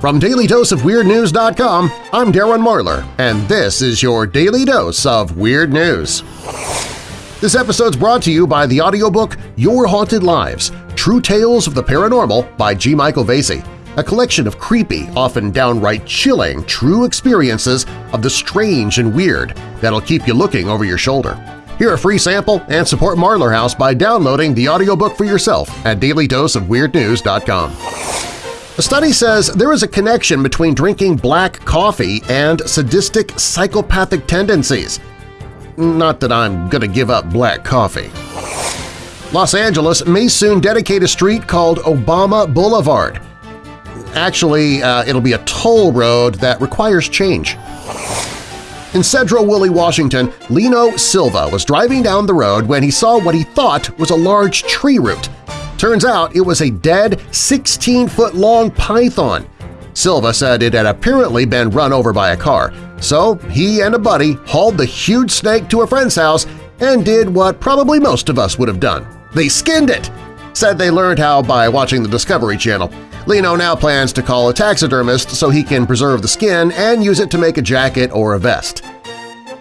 From DailyDoseOfWeirdNews.com, I'm Darren Marlar, and this is your Daily Dose of Weird News. This episode's brought to you by the audiobook Your Haunted Lives – True Tales of the Paranormal by G. Michael Vasey, a collection of creepy, often downright chilling, true experiences of the strange and weird that'll keep you looking over your shoulder. Hear a free sample and support Marlar House by downloading the audiobook for yourself at dailydoseofweirdnews.com. A study says there is a connection between drinking black coffee and sadistic psychopathic tendencies. Not that I'm gonna give up black coffee. Los Angeles may soon dedicate a street called Obama Boulevard. Actually, uh, it'll be a toll road that requires change. In Sedro-Woolley, Washington, Lino Silva was driving down the road when he saw what he thought was a large tree root. Turns out it was a dead 16-foot-long python. Silva said it had apparently been run over by a car, so he and a buddy hauled the huge snake to a friend's house and did what probably most of us would have done. They skinned it! Said they learned how by watching the Discovery Channel. Lino now plans to call a taxidermist so he can preserve the skin and use it to make a jacket or a vest.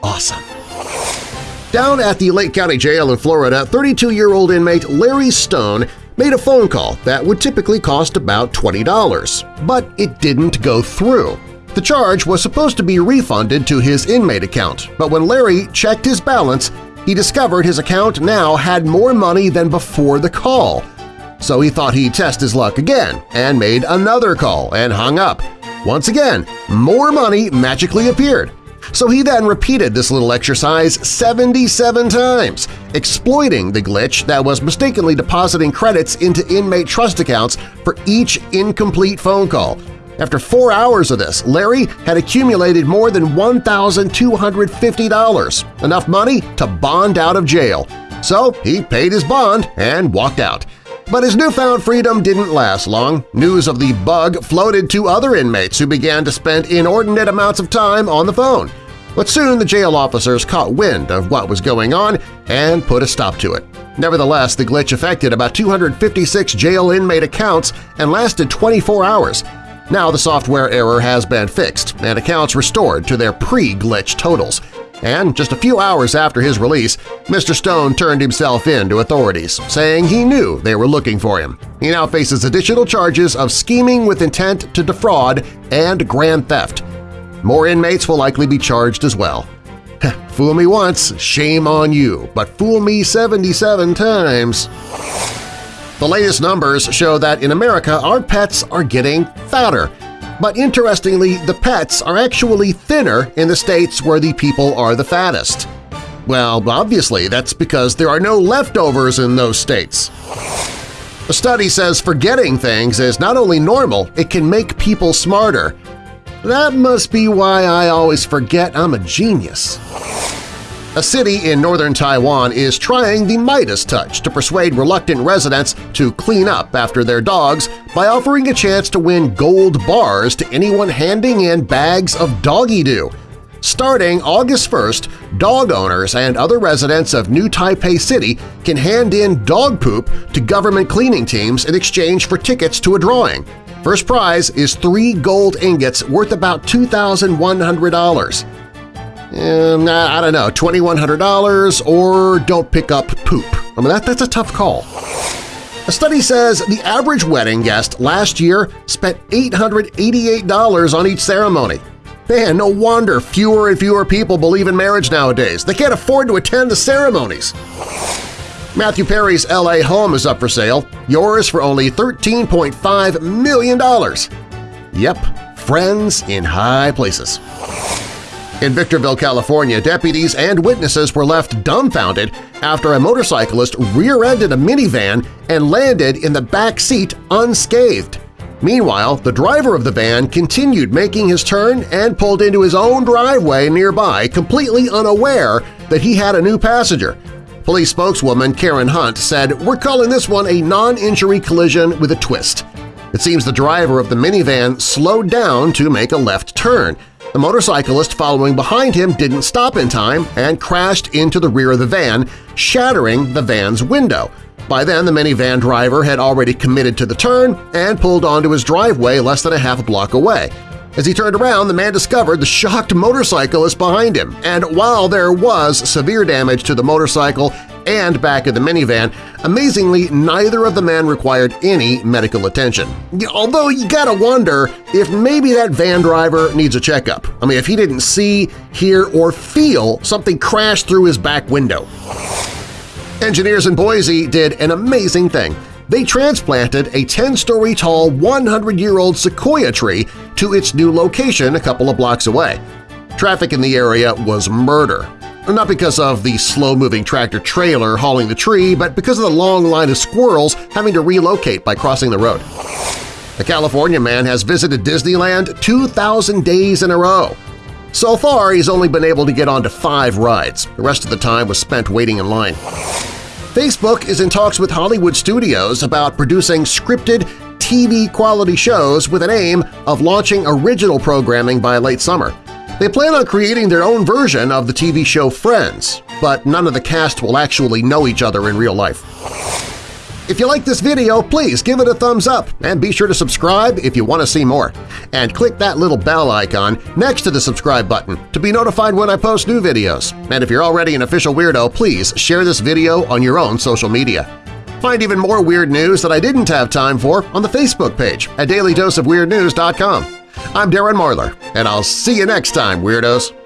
Awesome! Down at the Lake County Jail in Florida, 32-year-old inmate Larry Stone made a phone call that would typically cost about $20, but it didn't go through. The charge was supposed to be refunded to his inmate account, but when Larry checked his balance, he discovered his account now had more money than before the call. So he thought he'd test his luck again and made another call and hung up. Once again, more money magically appeared. So he then repeated this little exercise 77 times, exploiting the glitch that was mistakenly depositing credits into inmate trust accounts for each incomplete phone call. After four hours of this, Larry had accumulated more than $1,250, enough money to bond out of jail. So he paid his bond and walked out. But his newfound freedom didn't last long. News of the bug floated to other inmates who began to spend inordinate amounts of time on the phone. But soon the jail officers caught wind of what was going on and put a stop to it. Nevertheless, the glitch affected about 256 jail inmate accounts and lasted 24 hours. Now the software error has been fixed and accounts restored to their pre-glitch totals. And just a few hours after his release, Mr. Stone turned himself in to authorities, saying he knew they were looking for him. He now faces additional charges of scheming with intent to defraud and grand theft. More inmates will likely be charged as well. fool me once, shame on you, but fool me 77 times. The latest numbers show that in America our pets are getting fatter, but interestingly, the pets are actually thinner in the states where the people are the fattest. Well, obviously that's because there are no leftovers in those states. A study says forgetting things is not only normal, it can make people smarter. That must be why I always forget I'm a genius. A city in northern Taiwan is trying the Midas touch to persuade reluctant residents to clean up after their dogs by offering a chance to win gold bars to anyone handing in bags of doggy-doo. Starting August 1st, dog owners and other residents of New Taipei City can hand in dog poop to government cleaning teams in exchange for tickets to a drawing. First prize is three gold ingots worth about $2,100. Um, I don't know, $2,100 or don't pick up poop. I mean, that, that's a tough call. A study says the average wedding guest last year spent $888 on each ceremony. Man, no wonder fewer and fewer people believe in marriage nowadays. They can't afford to attend the ceremonies. Matthew Perry's LA home is up for sale, yours for only $13.5 million. Yep, friends in high places. In Victorville, California, deputies and witnesses were left dumbfounded after a motorcyclist rear-ended a minivan and landed in the back seat unscathed. Meanwhile, the driver of the van continued making his turn and pulled into his own driveway nearby completely unaware that he had a new passenger. Police spokeswoman Karen Hunt said, We're calling this one a non-injury collision with a twist. It seems the driver of the minivan slowed down to make a left turn, the motorcyclist following behind him didn't stop in time and crashed into the rear of the van, shattering the van's window. By then, the minivan driver had already committed to the turn and pulled onto his driveway less than a half a block away. As he turned around, the man discovered the shocked motorcyclist behind him, and while there was severe damage to the motorcycle and back of the minivan, amazingly neither of the men required any medical attention. Although you gotta wonder if maybe that van driver needs a checkup. I mean, if he didn't see, hear, or feel something crash through his back window. Engineers in Boise did an amazing thing. They transplanted a 10-story tall 100-year-old sequoia tree to its new location a couple of blocks away. Traffic in the area was murder, not because of the slow-moving tractor-trailer hauling the tree, but because of the long line of squirrels having to relocate by crossing the road. A California man has visited Disneyland 2,000 days in a row. So far, he's only been able to get onto five rides. The rest of the time was spent waiting in line. Facebook is in talks with Hollywood studios about producing scripted TV-quality shows with an aim of launching original programming by late summer. They plan on creating their own version of the TV show Friends, but none of the cast will actually know each other in real life. If you like this video, please give it a thumbs up and be sure to subscribe if you want to see more. And click that little bell icon next to the subscribe button to be notified when I post new videos. And if you're already an official weirdo, please share this video on your own social media. Find even more weird news that I didn't have time for on the Facebook page at dailydoseofweirdnews.com. I'm Darren Marlar, and I'll see you next time, Weirdos!